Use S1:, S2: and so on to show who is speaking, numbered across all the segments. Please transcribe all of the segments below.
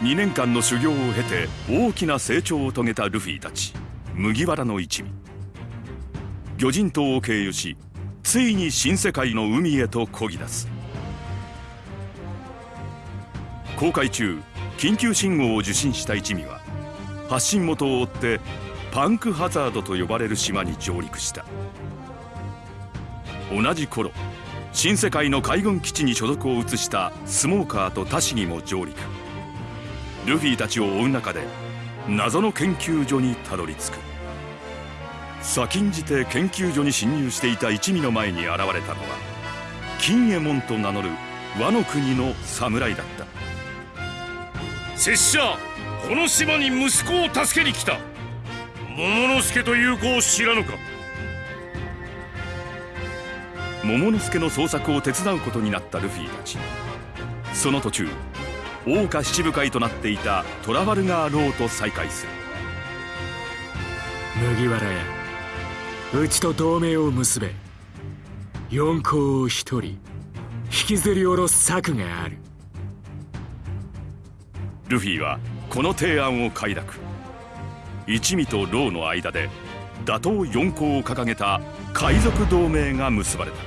S1: 2年間の修行を経て大きな成長を遂げたルフィたち。麦わらの一味。魚人島を経由しついに新世界の海へと漕ぎ出す。航海中緊急信号を受信した一味は発信元を追ってパンクハザードと呼ばれる島に上陸した。同じ頃新世界の海軍基地に所属を移したスモーカーとタシギも上陸。ルフィたちを追う中で謎の研究所にたどり着く。先んじて研究所に侵入していた一味の前に現れたのは金右衛門と名乗る和の国の侍だった。
S2: 拙者この島に息子を助けに来た。桃之助という子を知らぬか。
S1: 桃之助の捜索を手伝うことになったルフィたち。その途中王下七武海となっていたトラファルガー・ローと再会する。
S3: 麦わら屋うちと同盟を結べ四皇を一人引きずり下ろす策がある。
S1: ルフィはこの提案を快諾。一味とローの間で打倒四皇を掲げた海賊同盟が結ばれた。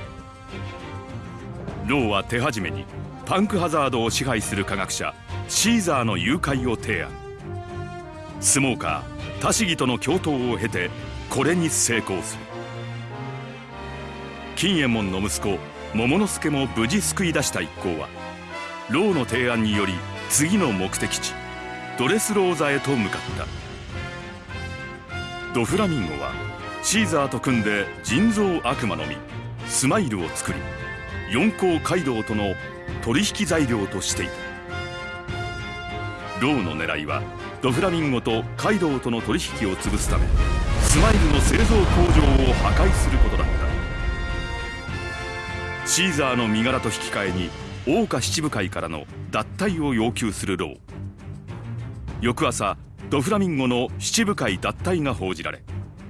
S1: ローは手始めにパンクハザードを支配する科学者シーザーの誘拐を提案。スモーカータシギとの共闘を経てこれに成功する。金右衛門の息子桃之助も無事救い出した一行はローの提案により次の目的地ドレスローザへと向かった。ドフラミンゴはシーザーと組んで人造悪魔の実スマイルを作り四皇カイドウとの取引材料としていた。ローの狙いはドフラミンゴとカイドウとの取引を潰すためスマイルの製造工場を破壊することだった。シーザーの身柄と引き換えに桜花七部会からの脱退を要求するロー翌朝ドフラミンゴの七部会脱退が報じられ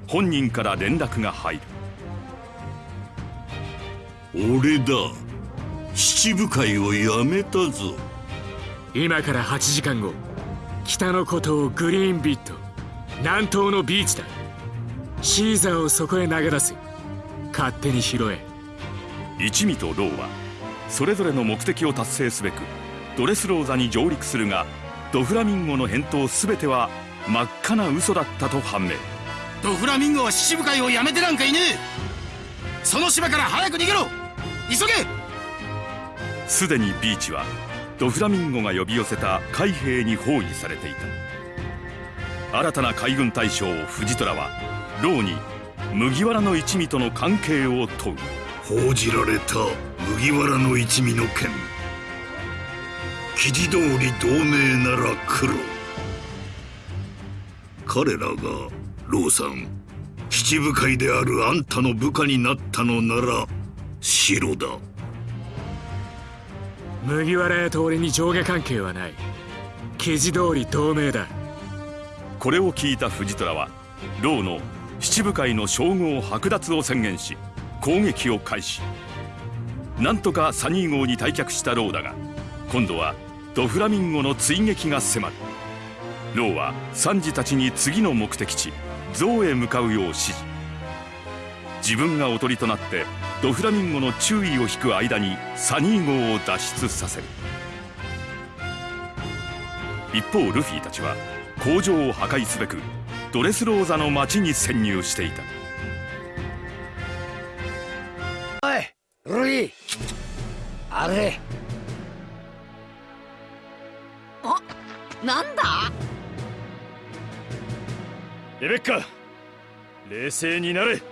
S1: 本人から連絡が入る。
S4: 俺だ。七部会をやめたぞ。
S3: 今から8時間後北の孤島グリーンビット南東のビーチだ。シーザーをそこへ投げ出す勝手に拾え。
S1: 一味とローはそれぞれの目的を達成すべくドレスローザに上陸するがドフラミンゴの返答全ては真っ赤な嘘だったと判明。
S5: ドフラミンゴは七部会をやめてなんかいねえ。その島から早く逃げろ。急げ
S1: すでにビーチはドフラミンゴが呼び寄せた海兵に包囲されていた。新たな海軍大将藤虎はローに麦わらの一味との関係を問う。
S4: 報じられた麦わらの一味の件。記事通り同盟なら黒彼らがローさん七部会であるあんたの部下になったのなら白だ。
S3: 麦わら屋と俺に上下関係はない。記事通り同盟だ。
S1: これを聞いた藤虎はローの七部会の称号剥奪を宣言し攻撃を開始。なんとかサニー号に退却したローだが今度はドフラミンゴの追撃が迫る。ローはサンジたちに次の目的地ゾウへ向かうよう指示。自分がおとりとなってドフラミンゴの注意を引く間にサニー号を脱出させる。一方ルフィたちは工場を破壊すべくドレスローザの町に潜入していた。
S6: おいルイあれ。
S7: あなんだ？
S2: レベッカ冷静になれ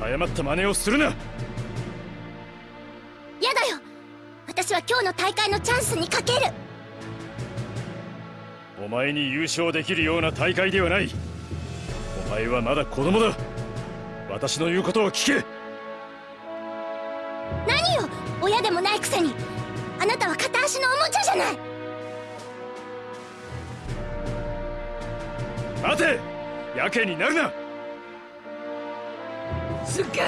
S2: 誤った真似をするな。
S8: やだよ。私は今日の大会のチャンスにかける。
S2: お前に優勝できるような大会ではない。お前はまだ子供だ。私の言うことを聞け。
S8: 何よ。親でもないくせに。あなたは片足のおもちゃじゃない。
S2: 待て。やけになるな
S7: すげえ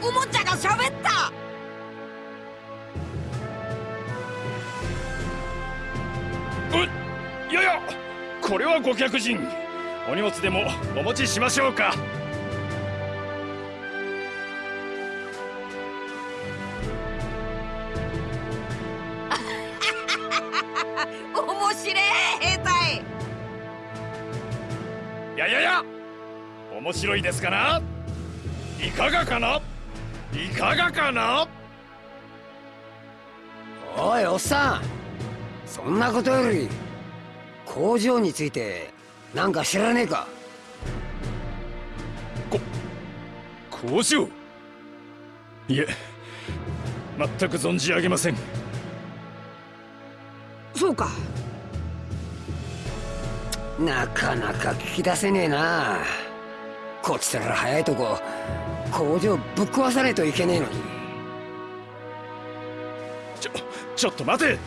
S7: おもちゃが喋った。
S2: いやいや。これはご客人。お荷物でもお持ちしましょうか。
S7: 面白い
S2: ですかな？いかがかな？いかがかな？
S6: おいおっさん。そんなことより工場についてなんか知らねえか？
S2: 工場？いえ全く存じ上げません。
S7: そうか。
S6: なかなか聞き出せねえなこっちとら早いとこ工場ぶっ壊さねえといけねえのに。
S2: ちょちょっと待て。こ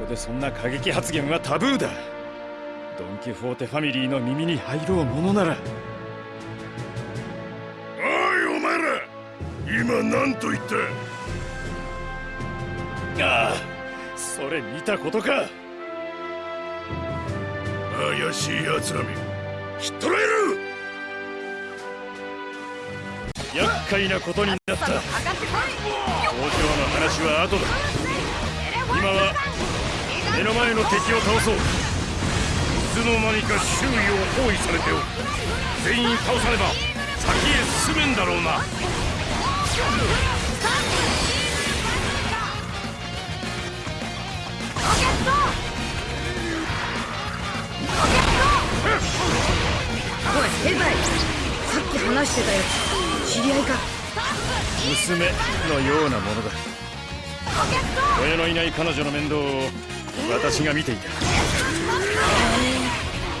S2: こでそんな過激発言はタブーだ。ドン・キホーテファミリーの耳に入ろうものなら。
S4: おいお前ら。今何と言った？
S2: ああそれ見たことか。
S4: 怪しい奴らめ。ひっ捕らえる
S2: 厄介なことになった。工場の話は後だ。今は目の前の敵を倒そう。いつの間にか周囲を包囲されておる全員倒さねば先へ進めんだろうな。
S7: おい兵隊さっき話してたやつ。知り合いか。
S2: 娘のようなものだ。親のいない彼女の面倒を私が見ていた。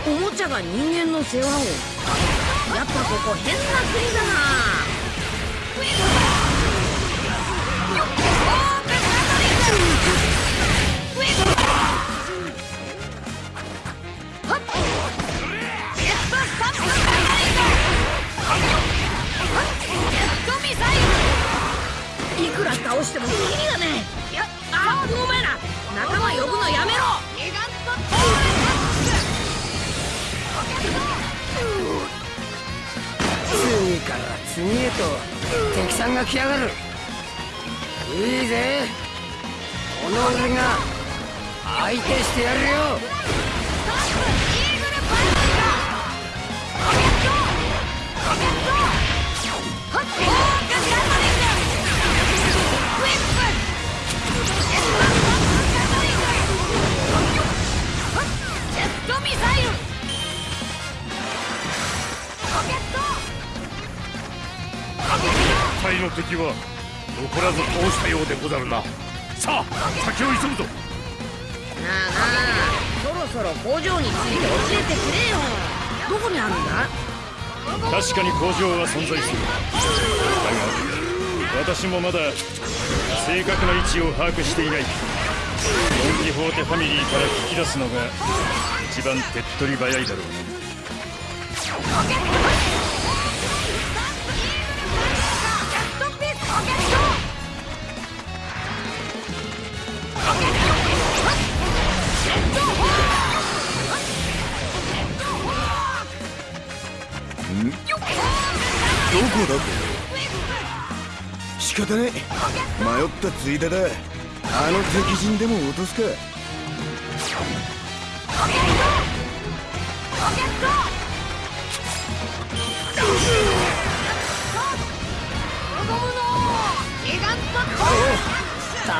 S7: おもちゃが人間の世話を。やっぱここ変な国だなットミサイルいくら倒してもキリがねえいやあお前ら仲間呼ぶのやめろ
S6: 次から次へと敵さんが来やがるいいぜ。この俺が相手してやるよ。
S2: 敵は残らず倒したようでござるな。さあ先を急ぐぞ。
S7: なあなあそろそろ工場について教えてくれよ。どこにあるんだ？
S2: 確かに工場は存在する。だが私もまだ正確な位置を把握していない。ドン・キホーテファミリーから聞き出すのが一番手っ取り早いだろうな
S4: これ？仕方ねえ迷ったついでだ。あの敵陣でも落とすか。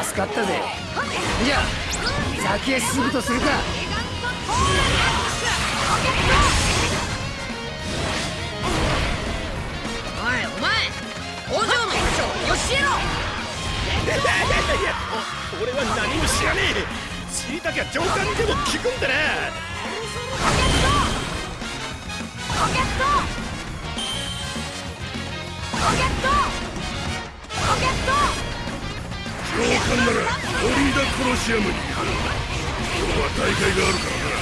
S6: 助かったぜ。じゃあ先へ進むとするか。
S7: 教えろ
S2: 俺は何も知らねえ。知りたきゃ上官にでも聞くんだな。
S4: 上官ならオリーダ・コロシアムに行く今日は大会があるからな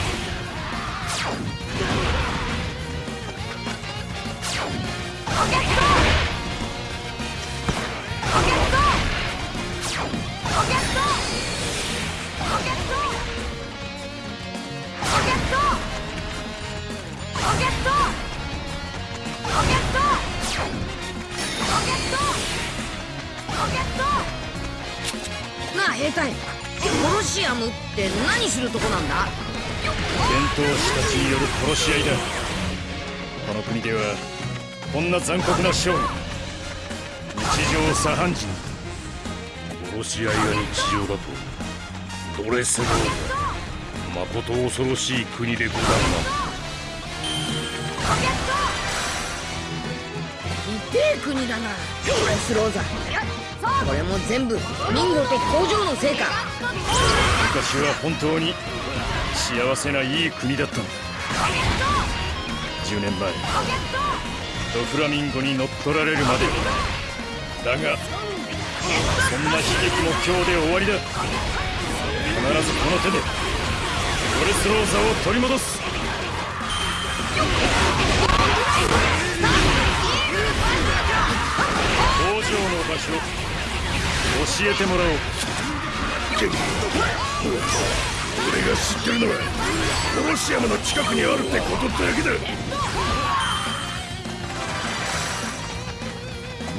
S7: なあ
S2: 士たちによる殺し合いだ。この国ではこんな残酷なショーが日常茶飯事
S9: 殺し合いが日常だとドレスローまこと恐ろしい国でござるな。
S7: 痛え国だなドレスローザ。これも全部ミンゴと工場のせいか。
S2: 昔は本当に幸せないい国だったんだ10年前ドフラミンゴに乗っ取られるまで。だがそんな悲劇も今日で終わりだ。必ずこの手でドレスローザを取り戻す。の場所教えてもらおう
S9: 俺が知ってるのはコロシアムの近くにあるってことだけだ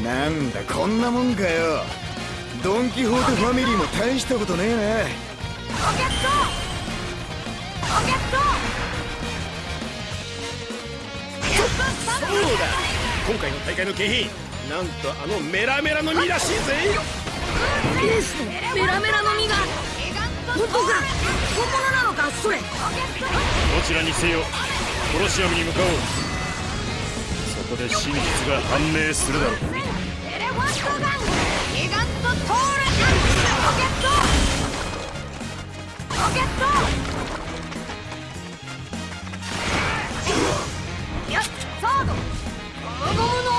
S4: なんだこんなもんかよ。ドン・キホーテファミリーも大したことねえ
S10: そうだ。今回の大会の景品なんとあのメラメラの実らしいぜ
S7: エースの？メラメラの実が。本当か？本物なのか？それ。
S2: どちらにせよコロシアムに向かおう。そこで真実が判明するだろう。
S7: エレファントガン。ギガントトール。アンケット。ロケット。やっサード。ゴムゴムの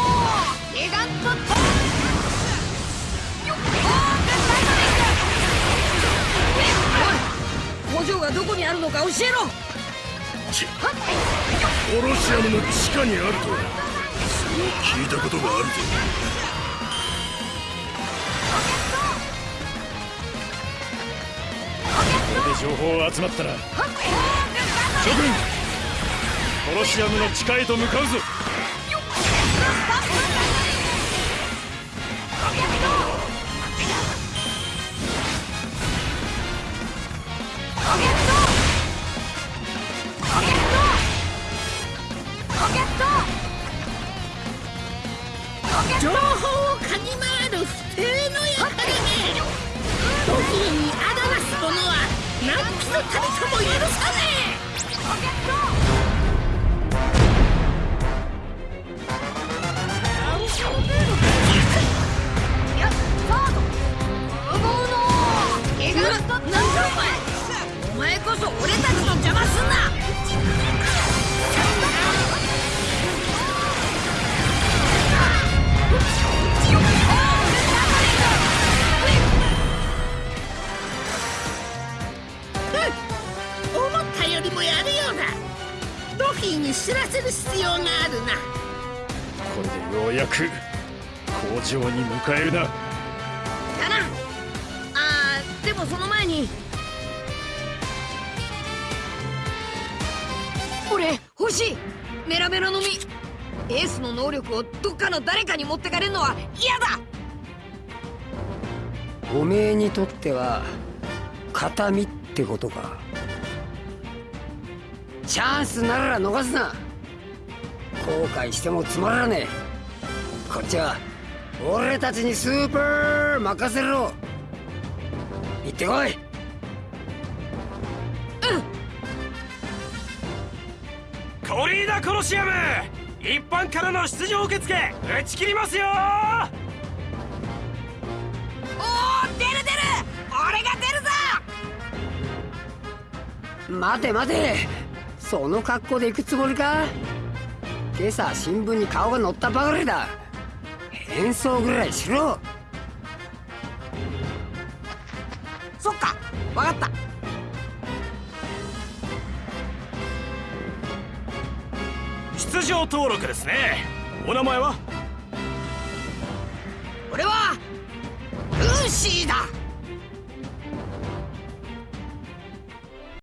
S7: 工場がどこにあるのか教えろ
S9: コロシアムの地下にあるとはそう聞いたことがあるぜ
S2: これで情報集まったら諸君コロシアムの地下へと向かうぞようやく工場に迎えるな。
S7: だな。あーでもその前に。俺欲しい。メラメラの実。エースの能力をどっかの誰かに持ってかれるのは嫌だ。
S6: おめえにとっては形見ってことか。チャンスなら逃すな。後悔してもつまらねえこっちは俺たちにスーパー任せろ。行ってこい。
S10: コリーダコロシアム一般からの出場受付打ち切りますよ。
S7: おお出る出る。俺が出るぞ。
S6: 待て待て。その格好で行くつもりか？今朝新聞に顔が載ったばかりだ変装ぐらいしろ。
S7: そっかわかった。
S10: 出場登録ですね。お名前は？
S7: 俺はルーシーだ